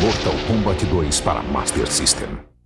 Mortal Kombat 2 para Master System.